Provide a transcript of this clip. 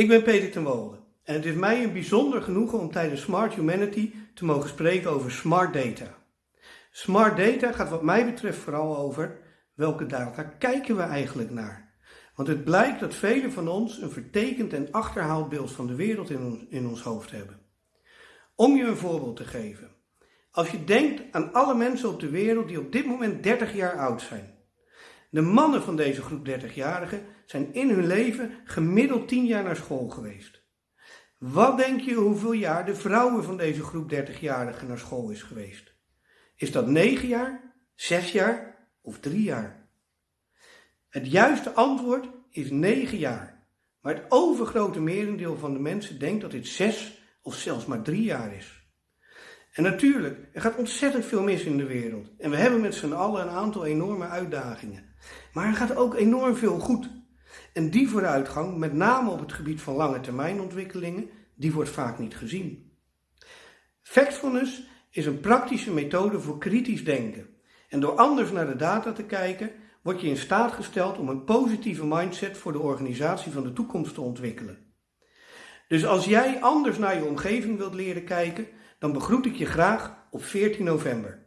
Ik ben Peter ten Wolde en het is mij een bijzonder genoegen om tijdens Smart Humanity te mogen spreken over smart data. Smart data gaat wat mij betreft vooral over welke data kijken we eigenlijk naar. Want het blijkt dat velen van ons een vertekend en achterhaald beeld van de wereld in ons, in ons hoofd hebben. Om je een voorbeeld te geven. Als je denkt aan alle mensen op de wereld die op dit moment 30 jaar oud zijn. De mannen van deze groep 30-jarigen zijn in hun leven gemiddeld 10 jaar naar school geweest. Wat denk je hoeveel jaar de vrouwen van deze groep 30-jarigen naar school is geweest? Is dat 9 jaar, 6 jaar of 3 jaar? Het juiste antwoord is 9 jaar. Maar het overgrote merendeel van de mensen denkt dat dit 6 of zelfs maar 3 jaar is. En natuurlijk, er gaat ontzettend veel mis in de wereld. En we hebben met z'n allen een aantal enorme uitdagingen. Maar er gaat ook enorm veel goed. En die vooruitgang, met name op het gebied van lange termijn ontwikkelingen, die wordt vaak niet gezien. Factfulness is een praktische methode voor kritisch denken. En door anders naar de data te kijken, word je in staat gesteld om een positieve mindset voor de organisatie van de toekomst te ontwikkelen. Dus als jij anders naar je omgeving wilt leren kijken, dan begroet ik je graag op 14 november.